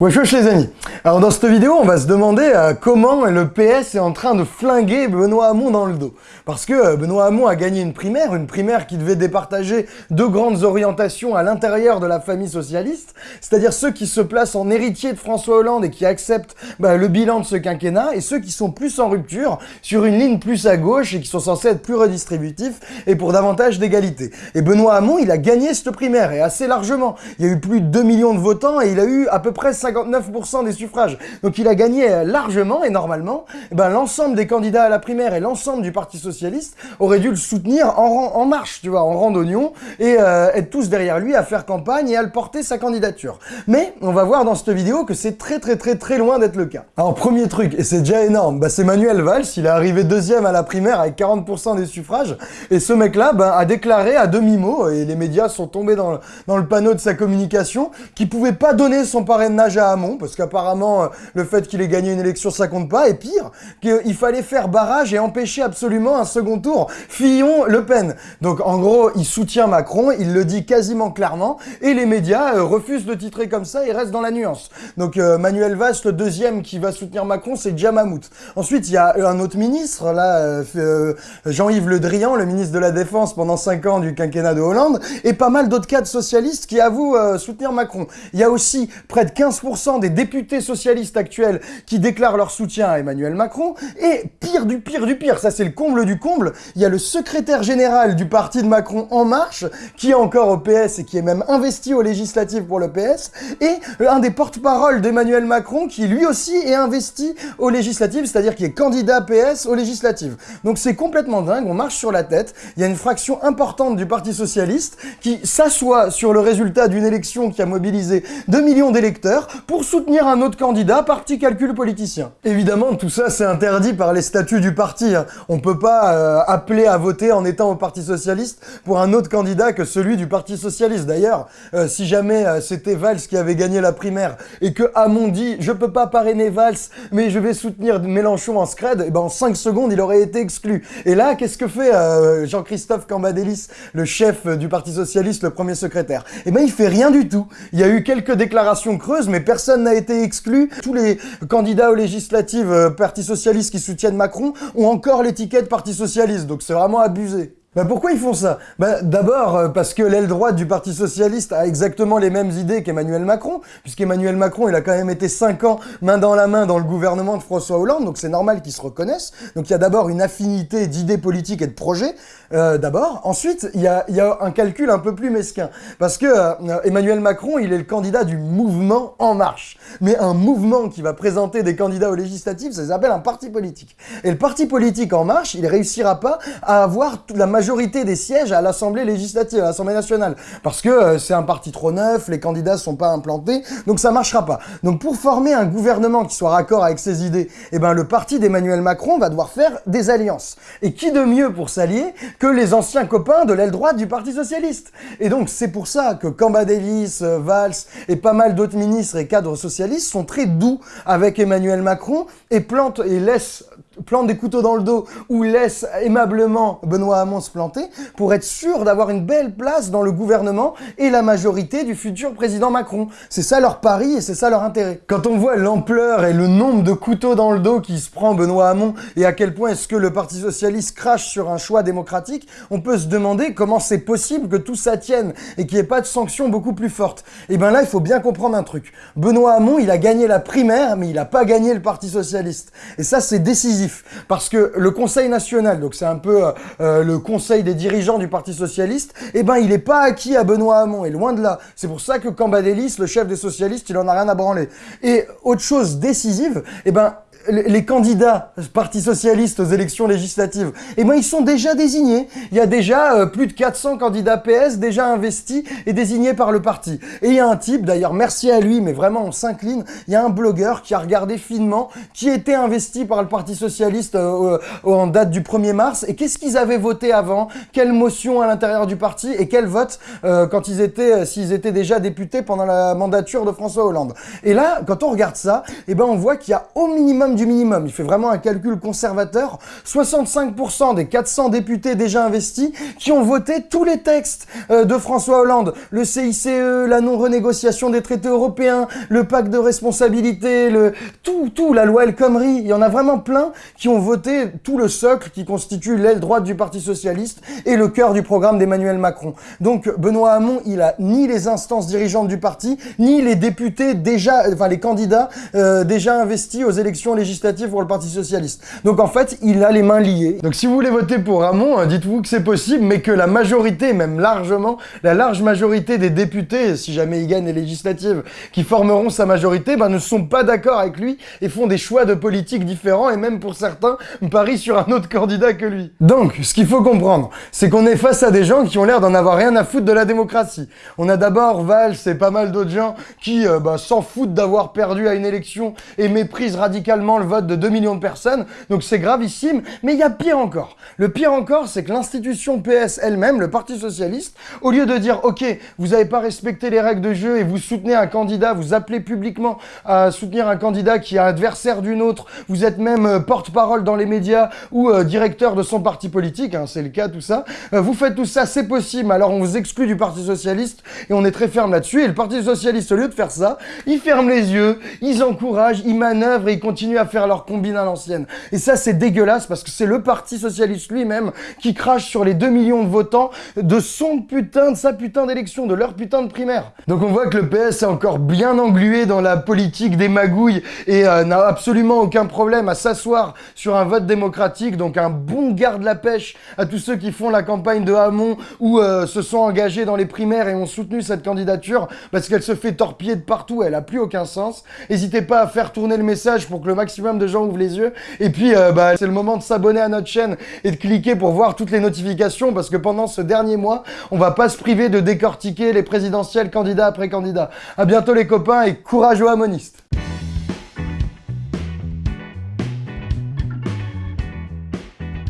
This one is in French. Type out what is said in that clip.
Wesh wesh les amis Alors dans cette vidéo, on va se demander euh, comment le PS est en train de flinguer Benoît Hamon dans le dos. Parce que euh, Benoît Hamon a gagné une primaire, une primaire qui devait départager deux grandes orientations à l'intérieur de la famille socialiste, c'est-à-dire ceux qui se placent en héritier de François Hollande et qui acceptent bah, le bilan de ce quinquennat, et ceux qui sont plus en rupture, sur une ligne plus à gauche et qui sont censés être plus redistributifs et pour davantage d'égalité. Et Benoît Hamon, il a gagné cette primaire, et assez largement. Il y a eu plus de 2 millions de votants et il a eu à peu près 59% des suffrages. Donc il a gagné euh, largement et normalement, eh ben, l'ensemble des candidats à la primaire et l'ensemble du Parti Socialiste auraient dû le soutenir en, en marche, tu vois, en rang d'oignon et euh, être tous derrière lui à faire campagne et à le porter sa candidature. Mais on va voir dans cette vidéo que c'est très très très très loin d'être le cas. Alors premier truc, et c'est déjà énorme, bah, c'est Manuel Valls, il est arrivé deuxième à la primaire avec 40% des suffrages et ce mec-là bah, a déclaré à demi-mot, et les médias sont tombés dans le, dans le panneau de sa communication, qu'il pouvait pas donner son parrainage à Hamon parce qu'apparemment, euh, le fait qu'il ait gagné une élection, ça compte pas. Et pire, qu'il fallait faire barrage et empêcher absolument un second tour Fillon-Le Pen. Donc en gros, il soutient Macron, il le dit quasiment clairement, et les médias euh, refusent de titrer comme ça et restent dans la nuance. Donc euh, Manuel Valls, le deuxième qui va soutenir Macron, c'est Jamamout. Ensuite, il y a un autre ministre, là, Jean-Yves Le Drian, le ministre de la Défense pendant 5 ans du quinquennat de Hollande, et pas mal d'autres cadres socialistes qui avouent soutenir Macron. Il y a aussi près de 15% des députés socialistes actuels qui déclarent leur soutien à Emmanuel Macron. Et pire du pire du pire, ça c'est le comble du comble, il y a le secrétaire général du parti de Macron En Marche, qui est encore au PS et qui est même investi aux législatives pour le PS, et un des porte-parole d'Emmanuel Macron qui lui aussi est investi aux législatives, c'est-à-dire qui est candidat PS aux législatives. Donc c'est complètement dingue, on marche sur la tête, il y a une fraction importante du Parti Socialiste qui s'assoit sur le résultat d'une élection qui a mobilisé 2 millions d'électeurs pour soutenir un autre candidat par petit calcul politicien. Évidemment, tout ça, c'est interdit par les statuts du parti. Hein. On peut pas euh, appeler à voter en étant au Parti Socialiste pour un autre candidat que celui du Parti Socialiste. D'ailleurs, euh, si jamais euh, c'était Valls qui avait gagné la primaire et que Hamon dit « je peux pas parrainer Valls, mais je vais soutenir Mélenchon en scred », et eh ben en 5 secondes, il aurait été exclu. Et là, qu'est-ce que fait Jean-Christophe Cambadélis, le chef du Parti Socialiste, le premier secrétaire? Eh ben il fait rien du tout. Il y a eu quelques déclarations creuses, mais personne a été exclu. Tous les candidats aux législatives euh, Parti Socialiste qui soutiennent Macron ont encore l'étiquette Parti Socialiste, donc c'est vraiment abusé. Bah pourquoi ils font ça? Bah D'abord euh, parce que l'aile droite du Parti Socialiste a exactement les mêmes idées qu'Emmanuel Macron, puisqu'Emmanuel Macron, il a quand même été 5 ans main dans la main dans le gouvernement de François Hollande, donc c'est normal qu'ils se reconnaissent. Donc il y a d'abord une affinité d'idées politiques et de projets, euh, d'abord. Ensuite, il y, a, y a, un calcul un peu plus mesquin, parce que euh, Emmanuel Macron, il est le candidat du mouvement En Marche. Mais un mouvement qui va présenter des candidats aux législatives, ça s'appelle un parti politique. Et le parti politique En Marche, il réussira pas à avoir la majorité des sièges à l'Assemblée législative, à l'Assemblée nationale. Parce que euh, c'est un parti trop neuf, les candidats sont pas implantés, donc ça marchera pas. Donc pour former un gouvernement qui soit raccord avec ses idées, eh ben le parti d'Emmanuel Macron va devoir faire des alliances. Et qui de mieux pour s'allier que les anciens copains de l'aile droite du Parti Socialiste? Et donc c'est pour ça que Camba Davis, euh, Valls et pas mal d'autres ministres et cadres socialistes sont très doux avec Emmanuel Macron et plantent et laissent plante des couteaux dans le dos ou laisse aimablement Benoît Hamon se planter pour être sûr d'avoir une belle place dans le gouvernement et la majorité du futur président Macron. C'est ça leur pari et c'est ça leur intérêt. Quand on voit l'ampleur et le nombre de couteaux dans le dos qui se prend Benoît Hamon et à quel point est-ce que le Parti Socialiste crache sur un choix démocratique, on peut se demander comment c'est possible que tout ça tienne et qu'il n'y ait pas de sanctions beaucoup plus fortes. Et bien là, il faut bien comprendre un truc. Benoît Hamon, il a gagné la primaire, mais il n'a pas gagné le Parti Socialiste. Et ça, c'est décisif parce que le Conseil national, donc c'est un peu euh, euh, le conseil des dirigeants du Parti Socialiste, eh ben il n'est pas acquis à Benoît Hamon, et loin de là. C'est pour ça que Cambadélis, le chef des socialistes, il en a rien à branler. Et autre chose décisive, eh ben les candidats Parti Socialiste aux élections législatives, eh ben ils sont déjà désignés. Il y a déjà euh, plus de 400 candidats PS déjà investis et désignés par le parti. Et il y a un type, d'ailleurs merci à lui, mais vraiment on s'incline, il y a un blogueur qui a regardé finement qui était investi par le Parti Socialiste euh, en date du 1er mars et qu'est-ce qu'ils avaient voté avant, quelle motion à l'intérieur du parti et quel vote euh, quand ils étaient, s'ils étaient déjà députés pendant la mandature de François Hollande? Et là, quand on regarde ça, eh ben on voit qu'il y a au minimum minimum du minimum, il fait vraiment un calcul conservateur, 65% des 400 députés déjà investis qui ont voté tous les textes euh, de François Hollande, le CICE, la non-renégociation des traités européens, le pacte de responsabilité, le tout, tout, la loi El Khomri, il y en a vraiment plein qui ont voté tout le socle qui constitue l'aile droite du Parti Socialiste et le cœur du programme d'Emmanuel Macron. Donc Benoît Hamon, il a ni les instances dirigeantes du parti, ni les députés déjà, enfin les candidats euh, déjà investis aux élections législatives pour le Parti Socialiste. Donc en fait, il a les mains liées. Donc si vous voulez voter pour Hamon, hein, dites-vous que c'est possible, mais que la majorité, même largement, la large majorité des députés, si jamais il gagne les législatives, qui formeront sa majorité, ben, ne sont pas d'accord avec lui et font des choix de politique différents et même pour certains parient sur un autre candidat que lui. Donc, ce qu'il faut comprendre, c'est qu'on est face à des gens qui ont l'air d'en avoir rien à foutre de la démocratie. On a d'abord Valls et pas mal d'autres gens qui euh, bah, s'en foutent d'avoir perdu à une élection et méprisent radicalement le vote de 2 millions de personnes, donc c'est gravissime, mais il y a pire encore. Le pire encore, c'est que l'institution PS elle-même, le Parti Socialiste, au lieu de dire « Ok, vous n'avez pas respecté les règles de jeu et vous soutenez un candidat, vous appelez publiquement à soutenir un candidat qui est adversaire d'une autre, vous êtes même euh, porte-parole dans les médias ou euh, directeur de son parti politique, hein, c'est le cas tout ça, vous faites tout ça, c'est possible, alors on vous exclut du Parti Socialiste et on est très ferme là-dessus. Et le Parti Socialiste, au lieu de faire ça, ils ferment les yeux, ils encouragent, ils manœuvrent et ils continuent à faire leur combine à l'ancienne. Et ça, c'est dégueulasse parce que c'est le Parti Socialiste lui-même qui crache sur les 2 millions de votants de son putain, de sa putain d'élection, de leur putain de primaire. Donc on voit que le PS est encore bien englué dans la politique des magouilles et euh, n'a absolument aucun problème à s'asseoir sur un vote démocratique. Donc un bon garde la pêche à tous ceux qui font la campagne de Hamon ou euh, se sont engagés dans les primaires et ont soutenu cette candidature parce qu'elle se fait torpiller de partout, elle a plus aucun sens. N'hésitez pas à faire tourner le message pour que le maximum de gens ouvrent les yeux. Et puis, euh, bah, c'est le moment de s'abonner à notre chaîne et de cliquer pour voir toutes les notifications parce que pendant ce dernier mois, on va pas se priver de décortiquer les présidentielles candidat après candidat. À bientôt les copains et courage aux